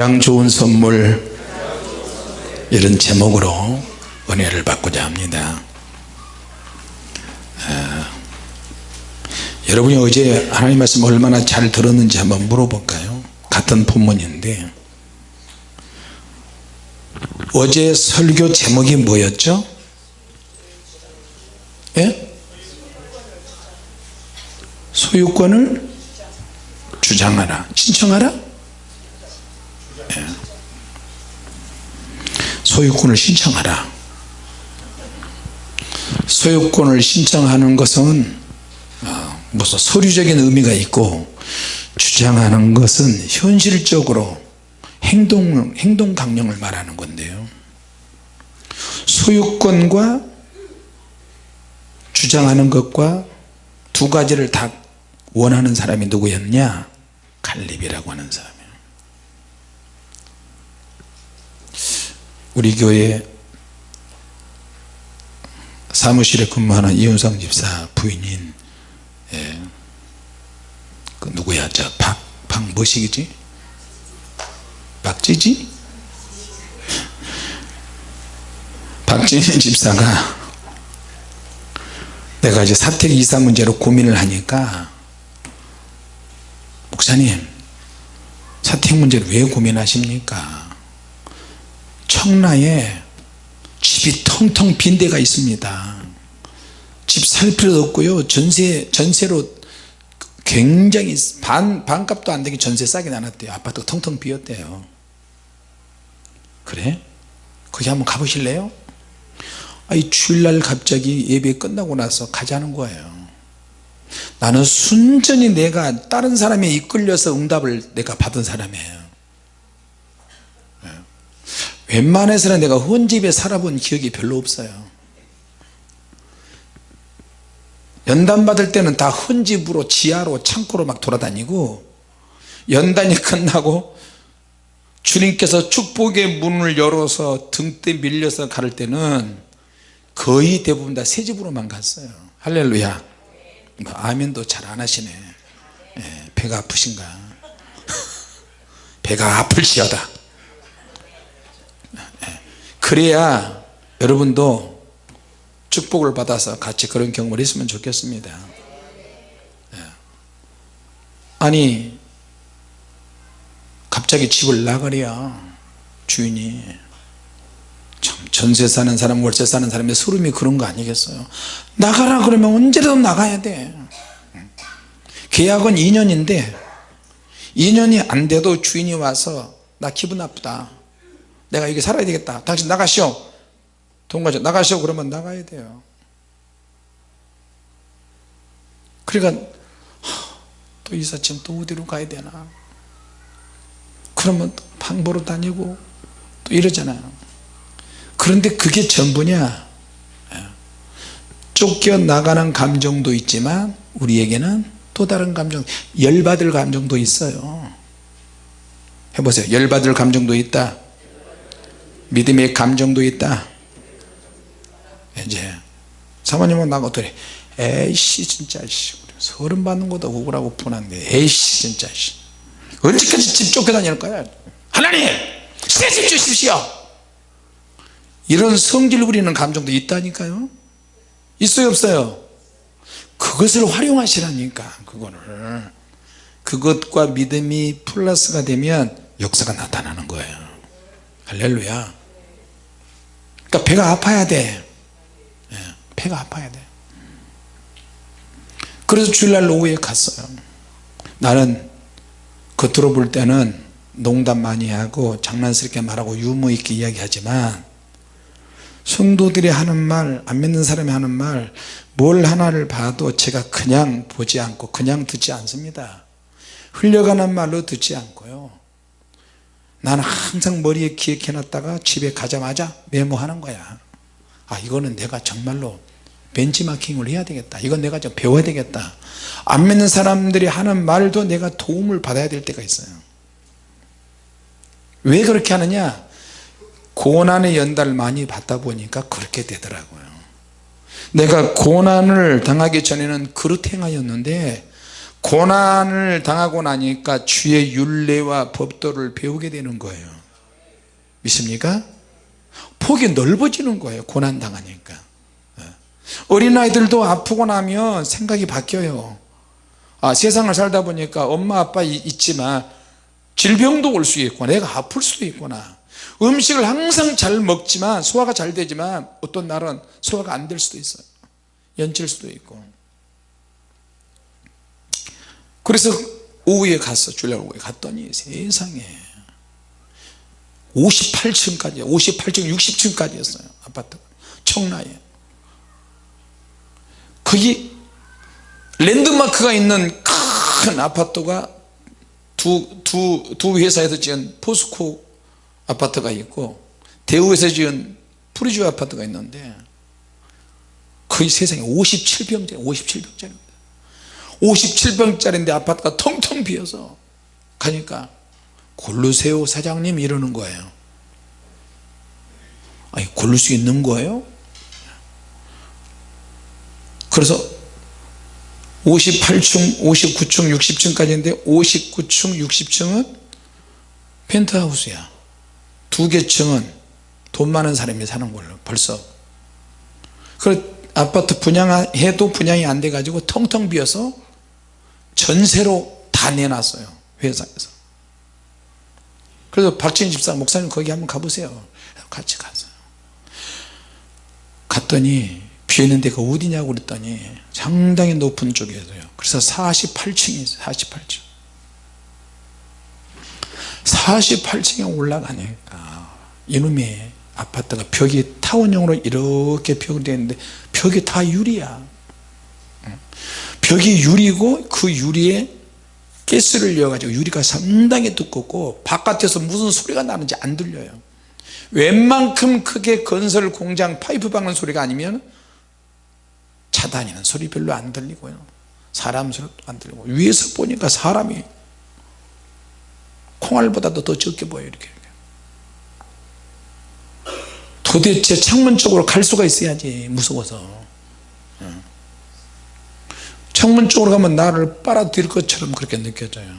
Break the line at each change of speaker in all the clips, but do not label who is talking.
가장 좋은 선물 이런 제목으로 은혜를 받고자 합니다. 아, 여러분이 어제 하나님 말씀 얼마나 잘 들었는지 한번 물어볼까요? 같은 본문인데 어제 설교 제목이 뭐였죠? 예? 소유권을 주장하라 신청하라 소유권을 신청하라. 소유권을 신청하는 것은 어, 무슨 서류적인 의미가 있고 주장하는 것은 현실적으로 행동, 행동 강령을 말하는 건데요. 소유권과 주장하는 것과 두 가지를 다 원하는 사람이 누구였냐? 갈립이라고 하는 사람 우리 교회 사무실에 근무하는 이윤상 집사 부인인 예, 그 누구야? 저 박 박 뭐시기지? 박지지? 박진희 집사가 내가 이제 사택 이사 문제로 고민을 하니까 목사님 사택 문제를 왜 고민하십니까 청라에 집이 텅텅 빈 데가 있습니다. 집 살 필요도 없고요. 전세, 전세로 굉장히 반, 반값도 안 되게 전세 싸게 나눴대요. 아파트가 텅텅 비었대요. 그래? 거기 한번 가보실래요? 아이 주일날 갑자기 예배 끝나고 나서 가자는 거예요. 나는 순전히 내가 다른 사람에 이끌려서 응답을 내가 받은 사람이에요 웬만해서는 내가 혼집에 살아본 기억이 별로 없어요. 연단 받을 때는 다 혼집으로 지하로 창고로 막 돌아다니고 연단이 끝나고 주님께서 축복의 문을 열어서 등대 밀려서 갈 때는 거의 대부분 다 새 집으로만 갔어요. 할렐루야. 뭐 아멘도 잘 안 하시네. 예, 배가 아프신가? 배가 아플지어다 그래야 여러분도 축복을 받아서 같이 그런 경험을 했으면 좋겠습니다. 예. 아니 갑자기 집을 나가랴 주인이. 참 전세 사는 사람 월세 사는 사람의 소름이 그런 거 아니겠어요? 나가라 그러면 언제라도 나가야 돼. 계약은 2년인데 2년이 안 돼도 주인이 와서 나 기분 나쁘다 내가 여기 살아야 되겠다. 당신 나가시오. 돈 가져. 나가시오. 그러면 나가야 돼요. 그러니까 또 이사쯤 또 어디로 가야 되나. 그러면 방 보러 다니고 또 이러잖아요. 그런데 그게 전부냐? 예. 쫓겨나가는 감정도 있지만 우리에게는 또 다른 감정 열받을 감정도 있어요. 해보세요. 열받을 감정도 있다 믿음의 감정도 있다. 이제 사모님은 나가 어떠래? 에이씨 진짜 서른 받는 것도 억울하고 분한데 에이씨 진짜 언제까지 집 쫓겨다닐 거야? 하나님! 새집 주십시오! 이런 성질 부리는 감정도 있다니까요. 있어요 없어요? 그것을 활용하시라니까 그거를. 그것과 믿음이 플러스가 되면 역사가 나타나는 거예요. 할렐루야 그러니까 배가 아파야 돼. 예, 배가 아파야 돼. 그래서 주일날 오후에 갔어요. 나는 겉으로 볼 때는 농담 많이 하고 장난스럽게 말하고 유머 있게 이야기하지만 성도들이 하는 말 안 믿는 사람이 하는 말 뭘 하나를 봐도 제가 그냥 보지 않고 그냥 듣지 않습니다. 흘려가는 말로 듣지 않고요 나는 항상 머리에 기억해 놨다가 집에 가자마자 메모하는 거야. 아 이거는 내가 정말로 벤치마킹을 해야 되겠다. 이건 내가 좀 배워야 되겠다. 안 믿는 사람들이 하는 말도 내가 도움을 받아야 될 때가 있어요. 왜 그렇게 하느냐? 고난의 연달을 많이 받다 보니까 그렇게 되더라고요. 내가 고난을 당하기 전에는 그릇 행하였는데 고난을 당하고 나니까 주의 윤례와 법도를 배우게 되는 거예요. 믿습니까? 폭이 넓어지는 거예요 고난 당하니까. 예. 어린아이들도 아프고 나면 생각이 바뀌어요. 아, 세상을 살다 보니까 엄마 아빠 있지만 질병도 올 수 있고 내가 아플 수도 있구나. 음식을 항상 잘 먹지만 소화가 잘 되지만 어떤 날은 소화가 안 될 수도 있어요. 연칠 수도 있고 그래서 오후에 주일날 오후에 갔더니 세상에. 58층까지 58층 60층까지였어요 아파트가. 청라에. 거기 랜드마크가 있는 큰 아파트가 두, 두, 두 회사에서 지은 포스코 아파트가 있고 대우에서 지은 프리주 아파트가 있는데 거의 세상에 57평짜리 57평짜리입니다 57평짜리인데 아파트가 텅텅 비어서 가니까 고르세요 사장님 이러는 거예요. 아니 고를 수 있는 거예요? 그래서 58층 59층 60층까지인데 59층 60층은 펜트하우스야. 두 개 층은 돈 많은 사람이 사는 걸로 벌써. 그 아파트 분양해도 분양이 안 돼 가지고 텅텅 비어서 전세로 다 내놨어요 회사에서. 그래서 박진희 집사 목사님 거기 한번 가보세요. 같이 갔어요. 갔더니 비어있는 데가 어디냐고 그랬더니 상당히 높은 쪽이어서요. 그래서 48층이 있어요 48층. 48층에 올라가니까 이놈의 아파트가 벽이 타원형으로 이렇게 벽이 되는데 벽이 다 유리야 벽이 유리고 그 유리에 가스를 이어가지고 유리가 상당히 두껍고 바깥에서 무슨 소리가 나는지 안 들려요. 웬만큼 크게 건설 공장 파이프 박는 소리가 아니면 차 다니는 소리 별로 안 들리고요. 사람 소리도 안 들리고. 위에서 보니까 사람이 콩알보다도 더 적게 보여요 이렇게. 도대체 창문 쪽으로 갈 수가 있어야지 무서워서 창문 쪽으로 가면 나를 빨아들일 것처럼 그렇게 느껴져요.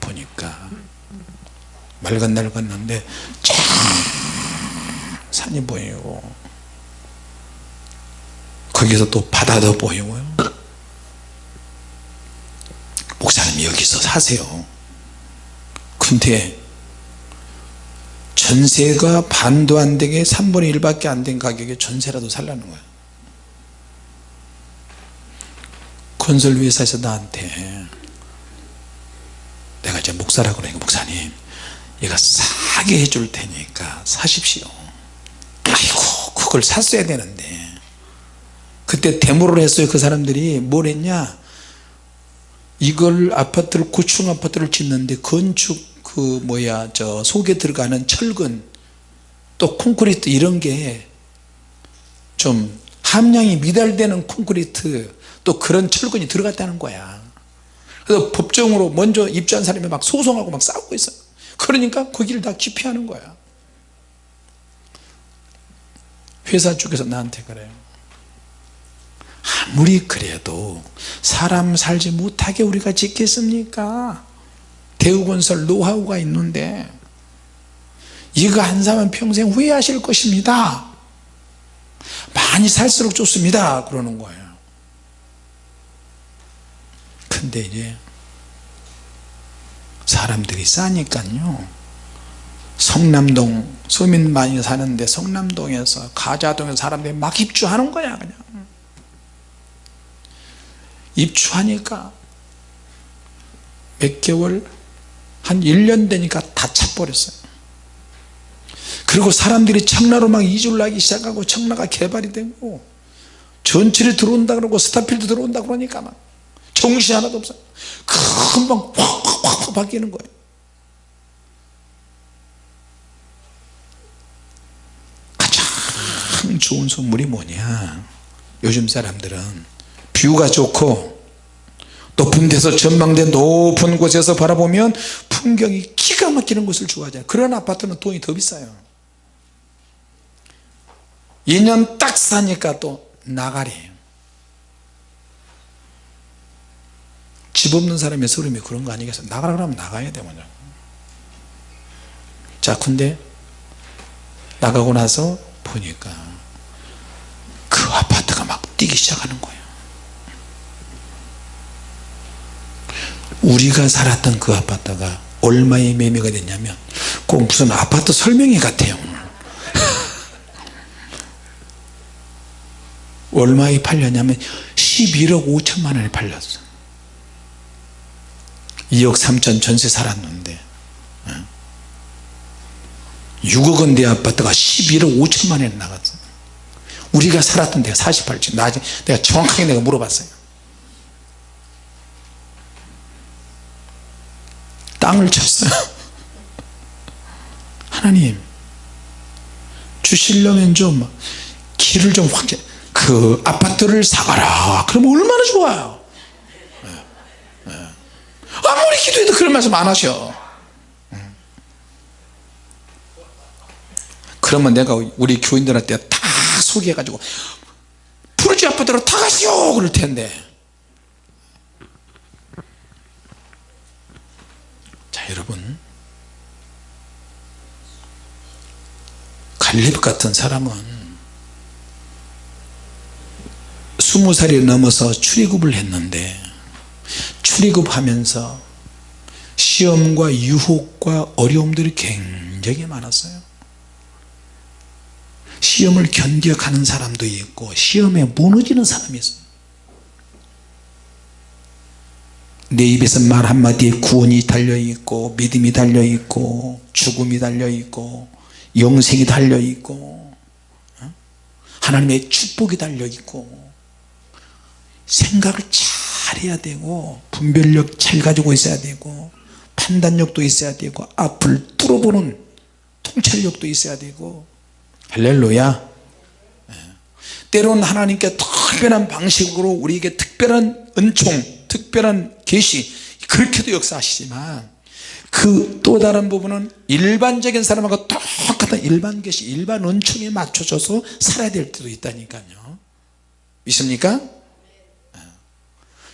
보니까. 맑은 날 갔는데 참 산이 보이고 거기서 또 바다도 보이고요. 목사님 여기서 사세요. 근데 전세가 반도 안 되게 3분의 1밖에 안 된 가격에 전세라도 살라는 거예요 건설 회사에서 나한테. 내가 이제 목사라고 그러니까 목사님 얘가 싸게 해줄 테니까 사십시오. 아이고 그걸 샀어야 되는데. 그때 데모를 했어요 그 사람들이. 뭘 했냐? 이걸 아파트를 고층 아파트를 짓는데 건축 그 뭐야 저 속에 들어가는 철근 또 콘크리트 이런 게 좀 함량이 미달되는 콘크리트 또 그런 철근이 들어갔다는 거야. 그래서 법정으로 먼저 입주한 사람이 막 소송하고 막 싸우고 있어요 그러니까 거기를 다 기피하는 거야. 회사 쪽에서 나한테 그래요 아무리 그래도 사람 살지 못하게 우리가 짓겠습니까? 대우건설 노하우가 있는데 이거 한 사면 평생 후회하실 것입니다. 많이 살수록 좋습니다. 그러는 거예요 근데 이제 사람들이 싸니까요. 성남동 서민 많이 사는데 성남동에서 가자동에서 사람들이 막 입주하는 거야 그냥. 입주하니까 몇 개월? 한 1년 되니까 다 차버렸어요. 그리고 사람들이 청라로 막 이주를 하기 시작하고 청라가 개발이 되고 전철이 들어온다 그러고 스타필드 들어온다 그러니까 막 정신 하나도 없어요. 금방 확확확 바뀌는 거예요. 가장 좋은 선물이 뭐냐? 요즘 사람들은 뷰가 좋고 높은 데서 전망대 높은 곳에서 바라보면 풍경이 기가 막히는 곳을 좋아하잖아요. 그런 아파트는 돈이 더 비싸요. 2년 딱 사니까 또 나가리 집 없는 사람의 서름이 그런 거 아니겠어요 나가라 그러면 나가야 돼 먼저 자 근데 나가고 나서 보니까 그 아파트가 막 뛰기 시작하는 거예요. 우리가 살았던 그 아파트가 얼마에 매매가 됐냐면 꼭 무슨 아파트 설명회 같아요 얼마에 팔렸냐면 11억 5천만 원에 팔렸어 2억 3천 전세 살았는데 6억 원대 아파트가 11억 5천만 원에 나갔어. 우리가 살았던 데가 48층. 나중에 내가 정확하게 내가 물어봤어요. 땅을 쳤어요 하나님 주시려면 좀 길을 좀 확대 그 아파트를 사가라. 그러면 얼마나 좋아요 예, 예. 아무리 기도해도 그런 말씀 안 하셔. 음. 그러면 내가 우리 교인들한테 다 소개해 가지고 푸르지 아파트로 다 가시오! 그럴 텐데. 자 여러분. 갈렙 같은 사람은 스무 살이 넘어서 출애굽을 했는데 출애굽하면서 시험과 유혹과 어려움들이 굉장히 많았어요 시험을 견뎌가는 사람도 있고 시험에 무너지는 사람이 있어요 내 입에서 말 한마디에 구원이 달려있고 믿음이 달려있고 죽음이 달려있고 영생이 달려있고 어? 하나님의 축복이 달려있고 생각을 잘 해야 되고 분별력 잘 가지고 있어야 되고 판단력도 있어야 되고 앞을 뚫어보는 통찰력도 있어야 되고. 할렐루야. 예. 때로는 하나님께 특별한 방식으로 우리에게 특별한 은총 특별한 계시 그렇게도 역사하시지만 그 또 다른 부분은 일반적인 사람하고 똑같은 일반 계시 일반 은총에 맞춰져서 살아야 될 때도 있다니까요. 믿습니까?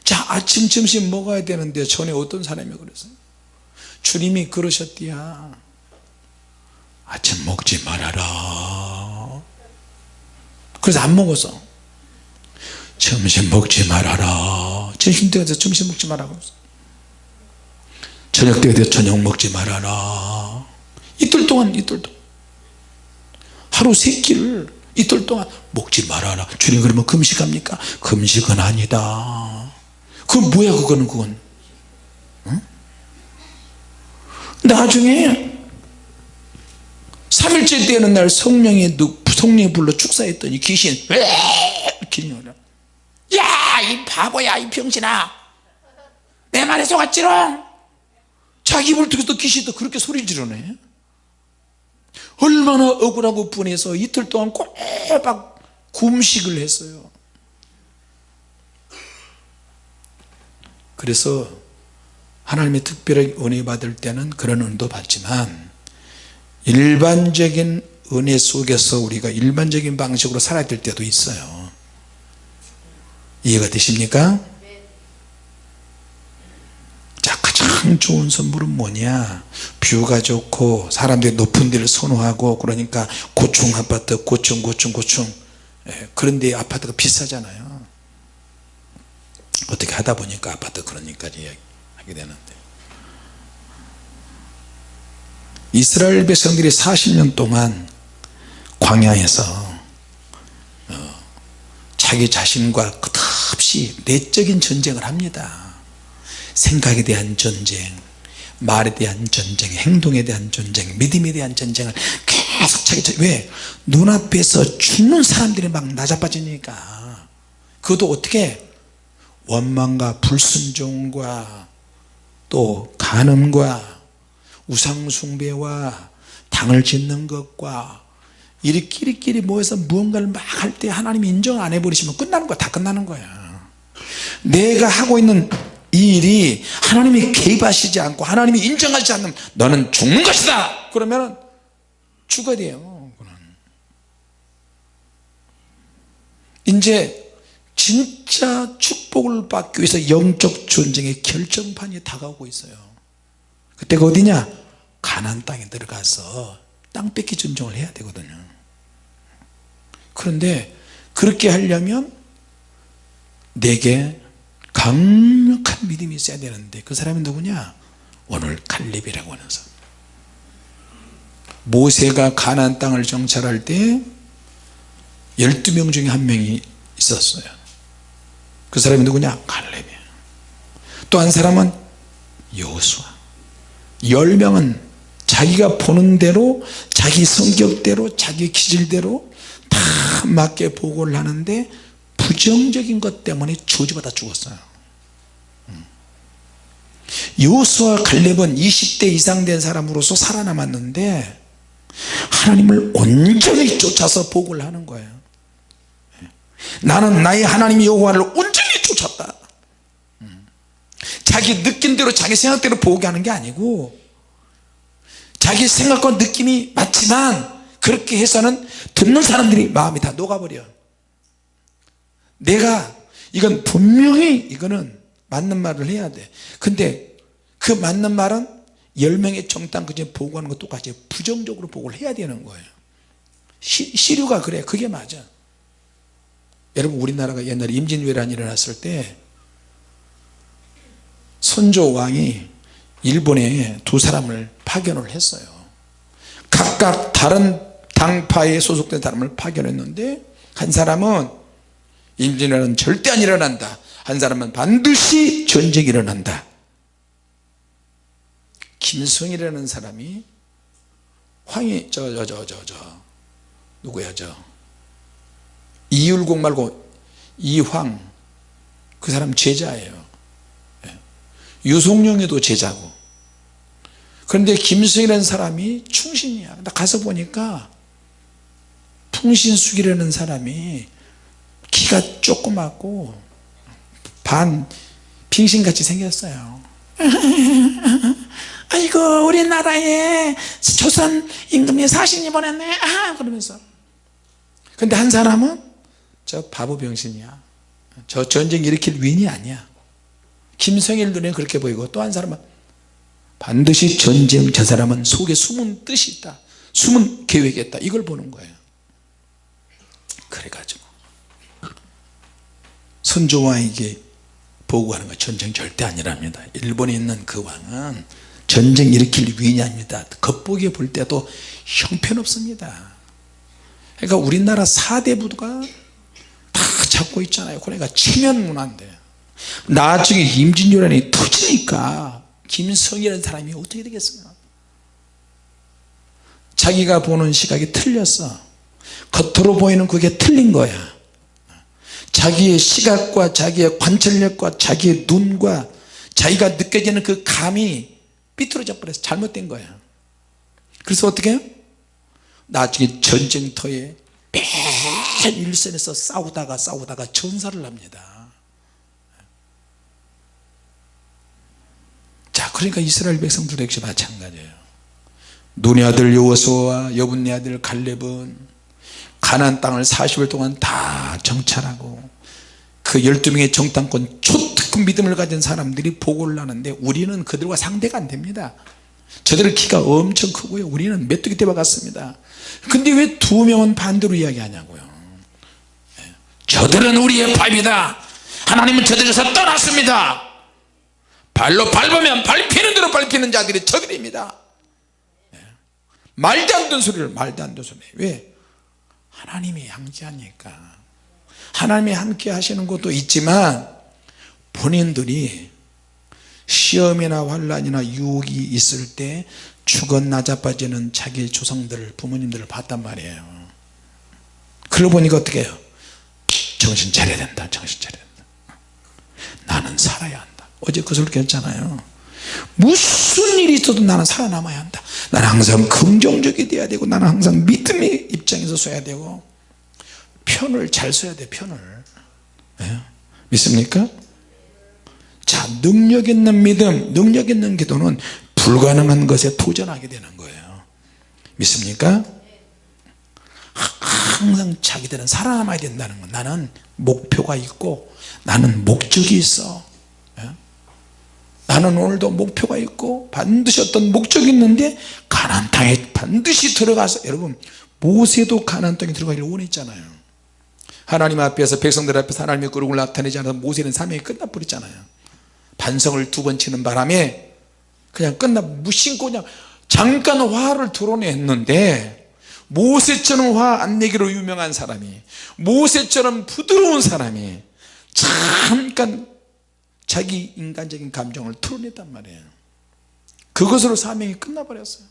자 아침 점심 먹어야 되는데 전에 어떤 사람이 그랬어요 주님이 그러셨디야. 아침 먹지 말아라. 그래서 안 먹었어 점심 먹지 말아라. 점심 때가 돼서 점심 먹지 말라고 저녁 때가 돼서 저녁 먹지 말아라. 이틀 동안 이틀 동안. 하루 세 끼를 이틀 동안 먹지 말아라. 주님 그러면 금식합니까? 금식은 아니다. 그건 뭐야 그거는 그건 응? 나중에 3일째 되는 날 성령이 성령이 불러 축사했더니 귀신 야이 바보야 이 병신아. 내 말에 속았지롱. 자기 입을 통해서 귀신도 그렇게 소리 지르네. 얼마나 억울하고 분해서 이틀 동안 꼬박 금식을 했어요. 그래서 하나님의 특별하게 은혜 받을 때는 그런 은도 받지만 일반적인 은혜 속에서 우리가 일반적인 방식으로 살아야 될 때도 있어요. 이해가 되십니까? 자 가장 좋은 선물은 뭐냐? 뷰가 좋고 사람들이 높은 데를 선호하고 그러니까 고층 아파트 고층 고층 고층. 예, 그런데 아파트가 비싸잖아요. 어떻게 하다 보니까 아파트 그러니까 하게 되는데. 이스라엘 백성들이 40년 동안 광야에서 어, 자기 자신과 끝없이 내적인 전쟁을 합니다. 생각에 대한 전쟁 말에 대한 전쟁 행동에 대한 전쟁 믿음에 대한 전쟁을 계속 자기 왜? 눈앞에서 죽는 사람들이 막 나자빠지니까. 그것도 어떻게? 원망과 불순종과 또 간음과 우상숭배와 당을 짓는 것과 이리끼리끼리 모여서 무언가를 막 할 때 하나님이 인정 안 해버리시면 끝나는 거야. 다 끝나는 거야. 내가 하고 있는 이 일이 하나님이 개입하시지 않고 하나님이 인정하지 않으면 너는 죽는 것이다! 그러면 죽어야 돼요 이제 진짜 축복을 받기 위해서 영적 전쟁의 결정판이 다가오고 있어요. 그때가 어디냐? 가난 땅에 들어가서 땅 뺏기 전쟁을 해야 되거든요. 그런데 그렇게 하려면 내게 강력한 믿음이 있어야 되는데 그 사람이 누구냐? 오늘 칼렙이라고 하는 사람. 모세가 가나안 땅을 정찰할 때 12명 중에 한 명이 있었어요 그 사람이 누구냐? 칼렙이에요 또 한 사람은 여호수아. 10명은 자기가 보는 대로 자기 성격대로 자기 기질대로 다 맞게 보고를 하는데 부정적인 것 때문에 저주받아 죽었어요. 여호수아 갈렙은 20대 이상 된 사람으로서 살아남았는데 하나님을 온전히 쫓아서 복을 하는 거예요. 나는 나의 하나님 여호와를 자기 느낌대로 자기 생각대로 보게 하는 게 아니고 자기 생각과 느낌이 맞지만 그렇게 해서는 듣는 사람들이 마음이 다 녹아버려. 내가 이건 분명히 이거는 맞는 말을 해야 돼. 근데 그 맞는 말은 10명의 정당 그중에 보고하는 것 똑같이 부정적으로 보고를 해야 되는 거예요. 시, 시류가 그래. 그게 맞아. 여러분 우리나라가 옛날에 임진왜란이 일어났을 때 선조 왕이 일본에 두 사람을 파견을 했어요. 각각 다른 당파에 소속된 사람을 파견했는데 한 사람은 임진왜란은 절대 안 일어난다. 한 사람은 반드시 전쟁이 일어난다. 김성이라는 사람이 황이 저 저 저 저 저 누구야 저? 이율곡 말고 이황 그 사람 제자예요. 예. 유송룡에도 제자고. 그런데 김성이라는 사람이 충신이야. 나 가서 보니까 풍신숙이라는 사람이 키가 조그맣고 반 빙신같이 생겼어요. 아이고 우리나라에 조선 임금이 사신이 보냈네. 아 그러면서. 근데 한 사람은 저 바보 병신이야. 저 전쟁 일으킬 위인이 아니야 김성일 눈에 그렇게 보이고 또 한 사람은 반드시 전쟁 저 사람은 속에 숨은 뜻이 있다. 숨은 계획이 있다. 이걸 보는 거예요. 그래가지고 선조왕에게 보고하는 거 전쟁 절대 아니랍니다. 일본에 있는 그 왕은 전쟁 일으킬 아닙니다. 겉보기에 볼 때도 형편없습니다. 그러니까 우리나라 4대 부도가 다 잡고 있잖아요. 그러니까 체면 문화인데 나중에 임진왜란이 터지니까 김성이라는 사람이 어떻게 되겠어요? 자기가 보는 시각이 틀렸어. 겉으로 보이는 그게 틀린 거야. 자기의 시각과 자기의 관찰력과 자기의 눈과 자기가 느껴지는 그 감이 삐뚤어져 버려서 잘못된 거야. 그래서 어떻게 해요? 나중에 전쟁터에 맨 일선에서 싸우다가 싸우다가 전사를 합니다 자 그러니까 이스라엘 백성들도 역시 마찬가지예요. 눈의 아들 여호수아와 여분네 아들 갈렙은 가나안 땅을 40일 동안 다 정찰하고 그 12명의 정탐권 초특급 믿음을 가진 사람들이 보고를 하는데 우리는 그들과 상대가 안 됩니다. 저들은 키가 엄청 크고요. 우리는 메뚜기 떼와 같습니다. 근데 왜 두 명은 반대로 이야기하냐고요? 예. 저들은 우리의 밥이다. 하나님은 저들에서 떠났습니다 발로 밟으면 밟히는 대로 밟히는 자들이 저들입니다. 예. 말도 안 되는 소리를 말도 안 되는 소리 왜? 하나님이 양지하니까. 하나님이 함께 하시는 것도 있지만 본인들이 시험이나 환란이나 유혹이 있을 때 죽은 나자빠지는 자기 조상들 부모님들을 봤단 말이에요. 그러고 보니까 어떻게 해요? 정신 차려야 된다 정신 차려야 된다. 나는 살아야 한다 어제 그 소리 했잖아요 무슨 일이 있어도 나는 살아남아야 한다 나는 항상 긍정적이 돼야 되고 나는 항상 믿음의 입장에서 서야 되고 편을 잘 써야 돼 편을 네? 믿습니까? 자 능력 있는 믿음 능력 있는 기도는 불가능한 것에 도전하게 되는 거예요 믿습니까? 항상 자기들은 살아남아야 된다는 거 나는 목표가 있고 나는 목적이 있어 예? 나는 오늘도 목표가 있고 반드시 어떤 목적이 있는데 가나안 땅에 반드시 들어가서 여러분 모세도 가나안 땅에 들어가기를 원했잖아요. 하나님 앞에서 백성들 앞에서 하나님의 거룩을 나타내지 않아서 모세는 사명이 끝나버렸잖아요. 반성을 두 번 치는 바람에 그냥 끝나 무심코 그냥 잠깐 화를 드러냈는데 모세처럼 화 안 내기로 유명한 사람이 모세처럼 부드러운 사람이 잠깐 자기 인간적인 감정을 털어냈단 말이에요 그것으로 사명이 끝나버렸어요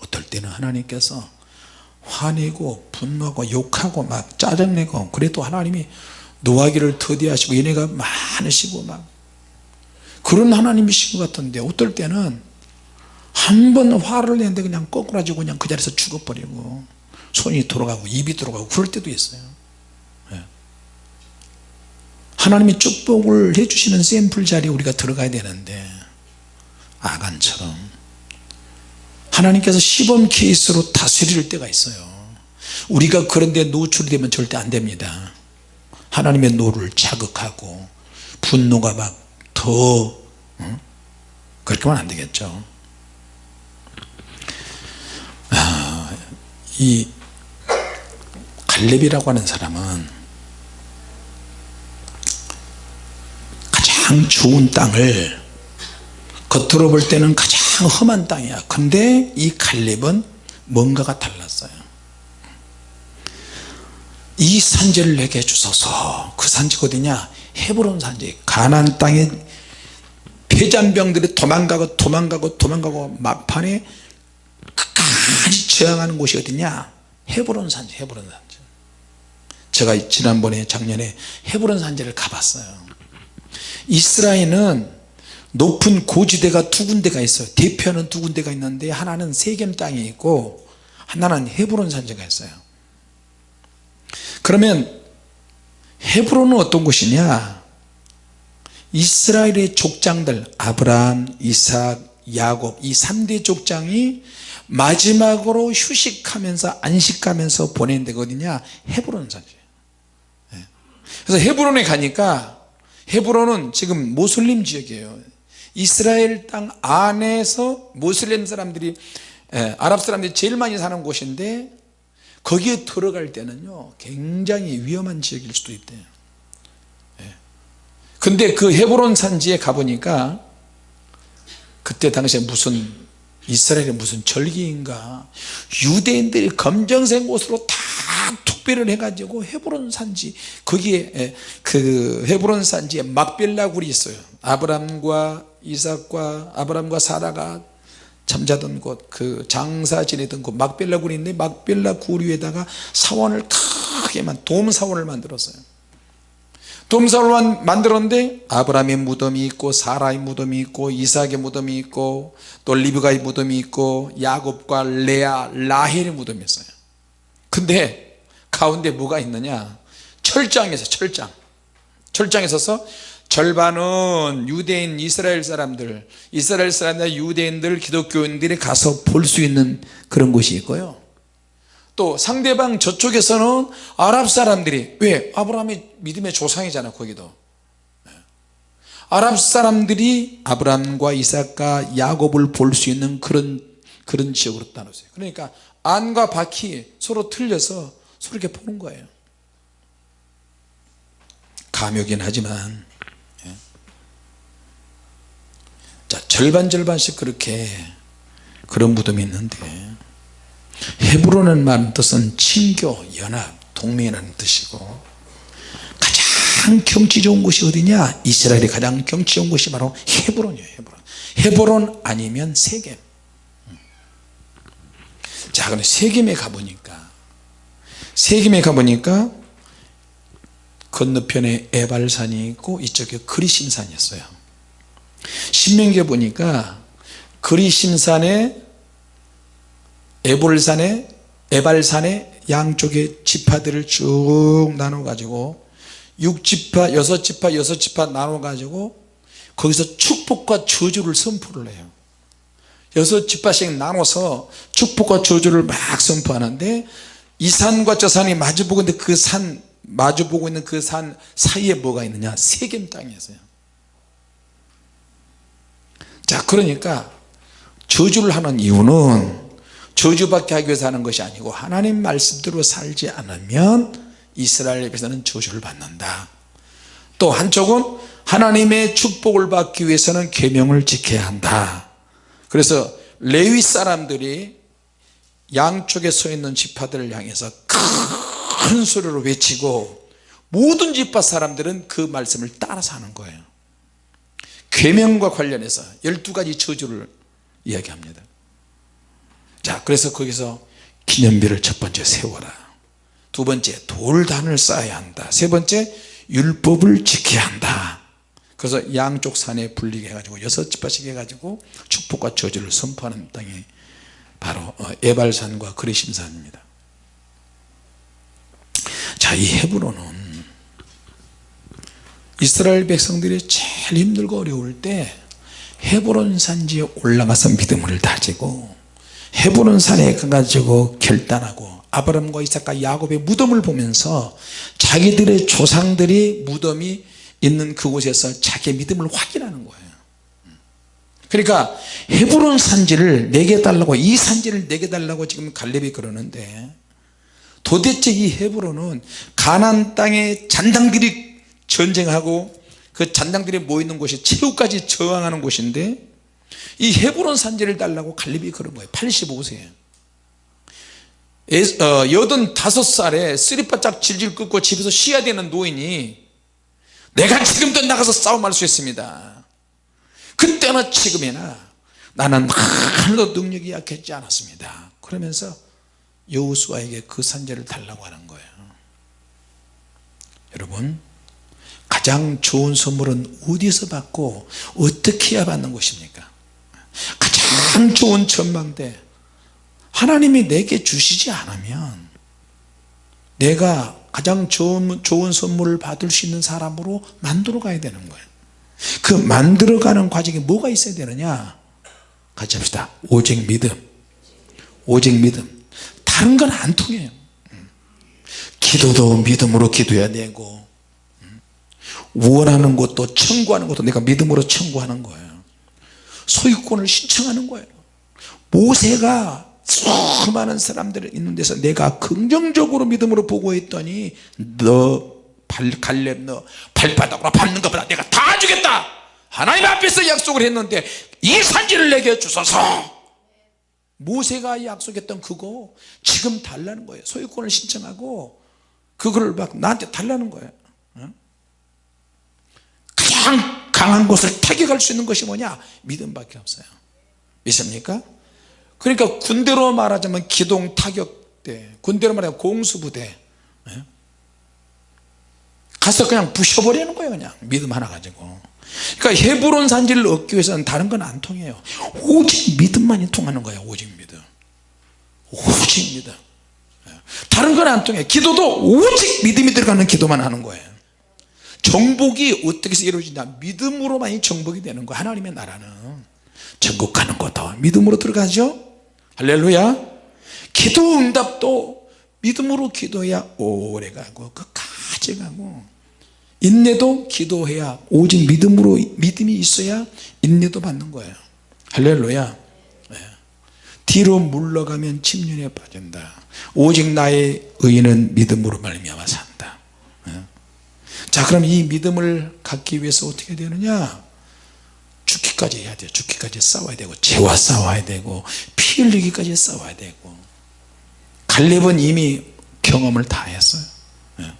어떨 때는 하나님께서 화내고 분노하고 욕하고 막 짜증내고 그래도 하나님이 노하기를 더디하시고 얘네가 많으시고 막 그런 하나님이신 것 같은데 어떨 때는 한 번 화를 내는데 그냥 꼬꾸라지고 그냥 그 자리에서 죽어버리고 손이 돌아가고 입이 돌아가고 그럴 때도 있어요 예. 하나님이 축복을 해주시는 샘플 자리에 우리가 들어가야 되는데 아간처럼. 하나님께서 시범 케이스로 다스릴 때가 있어요. 우리가 그런데 노출되면 절대 안 됩니다. 하나님의 노를 자극하고 분노가 막더 어? 그렇게 하면 안 되겠죠. 아, 이 갈렙이라고 하는 사람은 가장 좋은 땅을 겉으로 볼 때는 가장 험한 땅이야. 근데 이 갈렙은 뭔가가 달랐어요. 이 산지를 내게 주소서. 그 산지가 어디냐? 헤브론 산지. 가난 땅에 폐잔병들이 도망가고 도망가고 도망가고 막판에 끝까지 저항하는 곳이 어디냐? 헤브론 산지 헤브론 산지. 제가 지난번에 작년에 헤브론 산지를 가봤어요 이스라엘은 높은 고지대가 두 군데가 있어요. 대표는 두 군데가 있는데 하나는 세겜 땅에 있고 하나는 헤브론 산지가 있어요. 그러면 헤브론은 어떤 곳이냐? 이스라엘의 족장들 아브라함 이삭 야곱 이 3대 족장이 마지막으로 휴식하면서 안식하면서 보낸 어디냐 헤브론 산지예요 예. 그래서 헤브론에 가니까 헤브론은 지금 모슬림 지역이에요 이스라엘 땅 안에서 모슬림 사람들이 예, 아랍 사람들이 제일 많이 사는 곳인데 거기에 들어갈 때는요 굉장히 위험한 지역일 수도 있대요 예. 근데 그 헤브론 산지에 가보니까 그때 당시에 무슨 이스라엘의 무슨 절기인가 유대인들이 검정색 옷으로 다 투배를 해가지고 헤브론 산지 거기에 예, 그 헤브론 산지에 막벨라 굴이 있어요. 아브람과 이삭과 아브람과 사라가 잠자던 곳 그 장사 지내던 곳 막벨라 굴이 있는데 막벨라 굴 위에다가 사원을 크게만 돔 사원을 만들었어요. 돔 사원을 만들었는데 아브라함의 무덤이 있고 사라의 무덤이 있고 이삭의 무덤이 있고 또 리브가의 무덤이 있고 야곱과 레아 라헬의 무덤이 있어요 근데 가운데 뭐가 있느냐? 철장에서 철장. 철장에 서서 절반은 유대인 이스라엘 사람들 이스라엘 사람들 유대인들 기독교인들이 가서 볼 수 있는 그런 곳이 있고요. 또 상대방 저쪽에서는 아랍 사람들이 왜? 아브라함이 믿음의 조상이잖아 거기도. 아랍 사람들이 아브라함과 이삭과 야곱을 볼 수 있는 그런 그런 지역으로 나눴어요. 그러니까 안과 밖이 서로 틀려서 서로 이렇게 보는 거예요. 감이긴 하지만 자 절반 절반씩 그렇게 그런 무덤이 있는데 헤브론은 말 뜻은 친교 연합 동맹이라는 뜻이고 가장 경치 좋은 곳이 어디냐? 이스라엘이 가장 경치 좋은 곳이 바로 헤브론이에요 헤브론. 헤브론 아니면 세겜 자 그럼 세겜에 가보니까 세겜에 가보니까 건너편에 에발산이 있고 이쪽에 그리심산이었어요. 신명기에 보니까 그리심산에 에볼산에 에발산에 양쪽에 지파들을 쭉 나눠 가지고 6지파 6지파 6지파 나눠 가지고 거기서 축복과 저주를 선포를 해요 여섯 지파씩 나눠서 축복과 저주를 막 선포하는데 이 산과 저 산이 마주보고 있는데 그 산 마주보고 있는 그 산 사이에 뭐가 있느냐? 세겜 땅이었어요. 자 그러니까 저주를 하는 이유는 저주받게 하기 위해서 하는 것이 아니고 하나님 말씀대로 살지 않으면 이스라엘에서는 저주를 받는다. 또 한쪽은 하나님의 축복을 받기 위해서는 계명을 지켜야 한다 그래서 레위 사람들이 양쪽에 서 있는 지파들을 향해서 큰 소리로 외치고 모든 지파 사람들은 그 말씀을 따라서 하는 거예요. 계명과 관련해서 12가지 저주를 이야기합니다. 자 그래서 거기서 기념비를 첫 번째 세워라. 두 번째 돌단을 쌓아야 한다. 세 번째 율법을 지켜야 한다 그래서 양쪽 산에 불리게 해가지고 여섯 지파씩 해가지고 축복과 저주를 선포하는 땅이 바로 어, 에발산과 그리심산입니다. 자이 헤브론은 이스라엘 백성들이 제일 힘들고 어려울 때 헤브론 산지에 올라가서 믿음을 다지고 헤브론 산에 가가지고 결단하고 아브람과 이삭과 야곱의 무덤을 보면서 자기들의 조상들이 무덤이 있는 그곳에서 자기의 믿음을 확인하는 거예요. 그러니까 헤브론 산지를 내게 달라고 이 산지를 내게 달라고 지금 갈렙이 그러는데 도대체 이 헤브론은 가난 땅에 잔당들이 전쟁하고 그 잔당들이 모이는 곳이 최후까지 저항하는 곳인데 이 헤브론 산지를 달라고 갈렙이 그런 거예요. 85세. 어, 여든 다섯 살에 쓰리바짝 질질 끄고 집에서 쉬어야 되는 노인이 내가 지금도 나가서 싸움할 수 있습니다. 그때나 지금이나 나는 하나도 능력이 약했지 않았습니다. 그러면서 여우수아에게 그 산재를 달라고 하는 거예요. 여러분 가장 좋은 선물은 어디서 받고 어떻게 해야 받는 것입니까? 가장 좋은 전망대 하나님이 내게 주시지 않으면 내가 가장 좋은, 좋은 선물을 받을 수 있는 사람으로 만들어 가야 되는 거예요. 그 만들어 가는 과정에 뭐가 있어야 되느냐? 같이 합시다. 오직 믿음. 오직 믿음. 다른 건 안 통해요. 기도도 믿음으로 기도해야 되고 원하는 것도 청구하는 것도 내가 믿음으로 청구하는 거예요. 소유권을 신청하는 거예요. 모세가 수많은 사람들이 있는 데서 내가 긍정적으로 믿음으로 보고 있더니 너 발, 갈렙 너 발바닥으로 밟는 것보다 내가 다 주겠다. 하나님 앞에서 약속을 했는데 이 산지를 내게 주소서. 모세가 약속했던 그거 지금 달라는 거예요. 소유권을 신청하고 그거를 막 나한테 달라는 거예요. 가장 강한 곳을 타격할 수 있는 것이 뭐냐? 믿음밖에 없어요. 믿습니까 그러니까 군대로 말하자면 기동 타격대 군대로 말하면 공수부대. 예? 가서 그냥 부셔버리는 거예요 그냥. 믿음 하나 가지고. 그러니까 헤브론 산지를 얻기 위해서는 다른 건 안 통해요. 오직 믿음만이 통하는 거예요 오직 믿음. 오직 믿음. 예. 다른 건 안 통해요 기도도 오직 믿음이 들어가는 기도만 하는 거예요. 정복이 어떻게 해서 이루어지냐? 믿음으로만이 정복이 되는 거예요. 하나님의 나라는. 천국 가는 것도 믿음으로 들어가죠 할렐루야. 기도 응답도 믿음으로 기도해야 오래 가고 끝까지 가고. 인내도 기도해야 오직 믿음으로 믿음이 있어야 인내도 받는 거예요. 할렐루야. 네. 뒤로 물러가면 침륜에 빠진다. 오직 나의 의인은 믿음으로 말미암아 산다. 네. 자 그럼 이 믿음을 갖기 위해서 어떻게 되느냐? 죽기까지 해야 돼요. 죽기까지 싸워야 되고 죄와 싸워야 되고 피 흘리기까지 싸워야 되고. 갈렙은 이미 경험을 다 했어요. 예.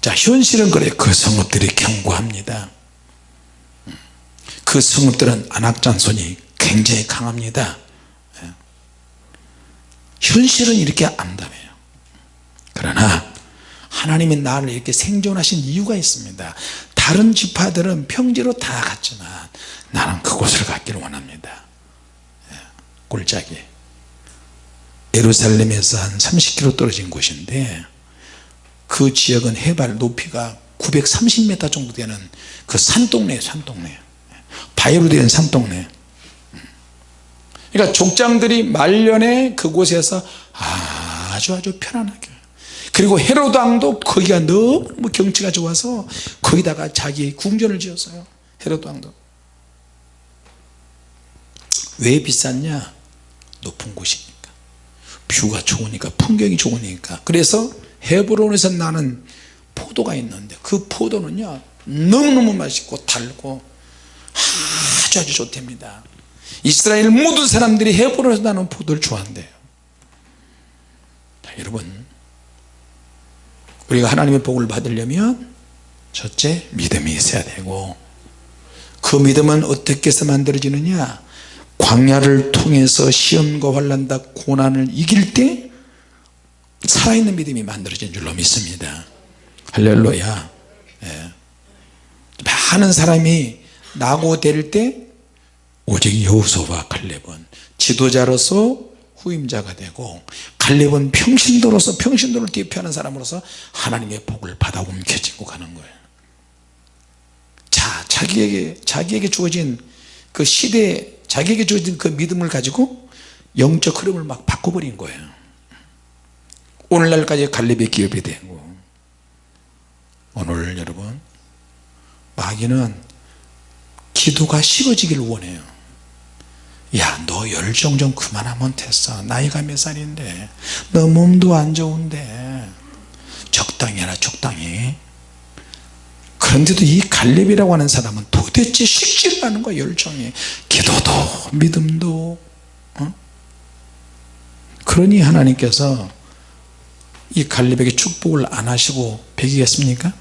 자 현실은 그래. 그 성읍들이 견고합니다. 음. 그 성읍들은 안악장손이 굉장히 강합니다. 예. 현실은 이렇게 암담해요. 그러나 하나님이 나를 이렇게 생존하신 이유가 있습니다. 다른 지파들은 평지로 다 갔지만 나는 그곳을 갔기를 원합니다. 예, 꼴짝이 예루살렘에서 한 30km 떨어진 곳인데 그 지역은 해발 높이가 930m 정도 되는 그 산동네 산동네. 바위로 된 산동네. 그러니까 족장들이 말년에 그곳에서 아주 아주 편안하게. 그리고 헤로드 왕도 거기가 너무 경치가 좋아서 거기다가 자기 궁전을 지었어요. 헤로드 왕도. 왜 비쌌냐 높은 곳이니까. view가 좋으니까 풍경이 좋으니까. 그래서 헤브론에서 나는 포도가 있는데 그 포도는요 너무너무 맛있고 달고 아주 아주 좋답니다. 이스라엘 모든 사람들이 헤브론에서 나는 포도를 좋아한대요. 자, 여러분 우리가 하나님의 복을 받으려면 첫째 믿음이 있어야 되고 그 믿음은 어떻게 해서 만들어지느냐 광야를 통해서 시험과 환란과 고난을 이길 때 살아있는 믿음이 만들어진 줄로 믿습니다. 할렐루야. 예. 많은 사람이 나고 될 때 오직 여호수와 갈렙은 지도자로서 후임자가 되고 갈렙은 평신도로서 평신도를 대표하는 사람으로서 하나님의 복을 받아 움켜쥐고 가는 거예요. 자 자기에게 자기에게 주어진 그 시대에 자기에게 주어진 그 믿음을 가지고 영적 흐름을 막 바꿔버린 거예요. 오늘날까지 갈렙의 기업이 되고 오늘 여러분 마귀는 기도가 식어지길 원해요. 야 너 열정 좀 그만하면 됐어. 나이가 몇 살인데? 너 몸도 안 좋은데? 적당히 해라 적당히 그런데도 이 갈렙이라고 하는 사람은 도대체 식지를 않은 거야 열정이. 기도도 믿음도 어? 그러니 하나님께서 이 갈렙에게 축복을 안 하시고 배기겠습니까?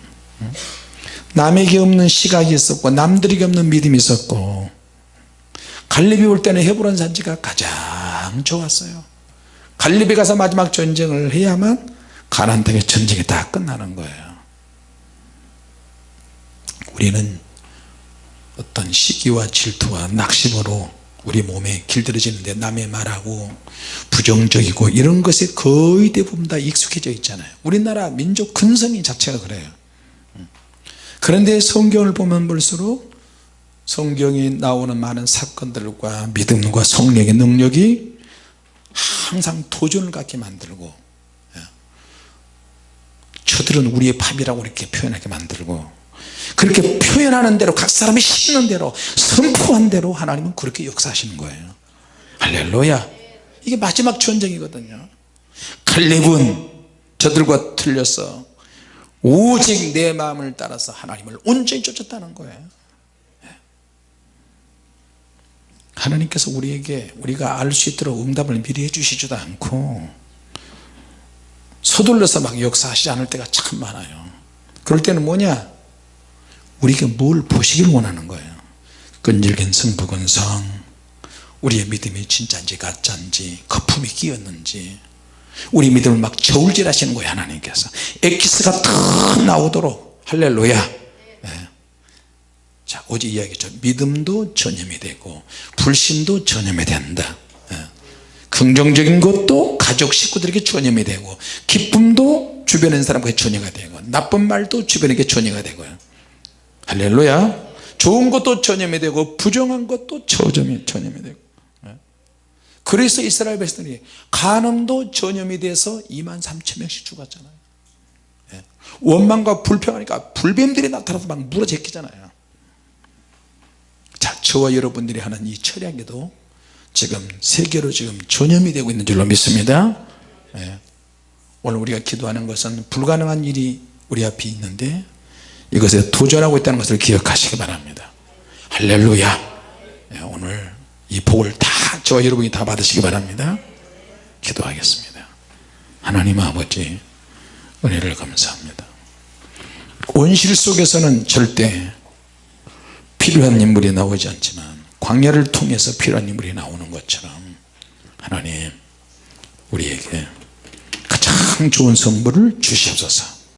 남에게 없는 시각이 있었고 남들에게 없는 믿음이 있었고 갈렙이 올 때는 헤브론 산지가 가장 좋았어요. 갈렙이 가서 마지막 전쟁을 해야만 가나안 땅의 전쟁이 다 끝나는 거예요 우리는 어떤 시기와 질투와 낙심으로 우리 몸에 길들여지는데 남의 말하고 부정적이고 이런 것에 거의 대부분 다 익숙해져 있잖아요 우리나라 민족 근성이 자체가 그래요 그런데 성경을 보면 볼수록 성경이 나오는 많은 사건들과 믿음과 성령의 능력이 항상 도전을 갖게 만들고 예. 저들은 우리의 밥이라고 이렇게 표현하게 만들고 그렇게 표현하는 대로 각 사람이 심는 대로 선포한 대로 하나님은 그렇게 역사하시는 거예요. 할렐루야. 이게 마지막 전쟁이거든요. 갈렙은 저들과 틀려서 오직 내 마음을 따라서 하나님을 온전히 쫓았다는 거예요. 하나님께서 우리에게 우리가 알 수 있도록 응답을 미리 해주시지도 않고 서둘러서 막 역사하시지 않을 때가 참 많아요. 그럴 때는 뭐냐 우리가 뭘 보시길 원하는 거예요? 끈질긴 승부근성 우리의 믿음이 진짜인지 가짜인지 거품이 끼었는지. 우리 믿음을 막 저울질 하시는 거예요 하나님께서. 엑기스가 탁 나오도록. 할렐루야. 네. 자 어제 이야기했죠 믿음도 전염이 되고 불신도 전염이 된다. 네. 긍정적인 것도 가족 식구들에게 전염이 되고 기쁨도 주변에 있는 사람에게 전염이 되고 나쁜 말도 주변에게 전염이 되고요 할렐루야. 좋은 것도 전염이 되고 부정한 것도 전염이, 전염이 되고. 그래서 이스라엘 백성들이 간음도 전염이 돼서 2만 3천 명씩 죽었잖아요. 예. 원망과 불평하니까 불뱀들이 나타나서 막 물어제끼잖아요. 자 저와 여러분들이 하는 이 철야기도 지금 세계로 지금 전염이 되고 있는 줄로 믿습니다. 예. 오늘 우리가 기도하는 것은 불가능한 일이 우리 앞에 있는데 이것에 도전하고 있다는 것을 기억하시기 바랍니다. 할렐루야. 예, 오늘 이 복을 다 저와 여러분이 다 받으시기 바랍니다. 기도하겠습니다. 하나님 아버지 은혜를 감사합니다. 온실 속에서는 절대 필요한 인물이 나오지 않지만 광야를 통해서 필요한 인물이 나오는 것처럼 하나님 우리에게 가장 좋은 선물을 주시옵소서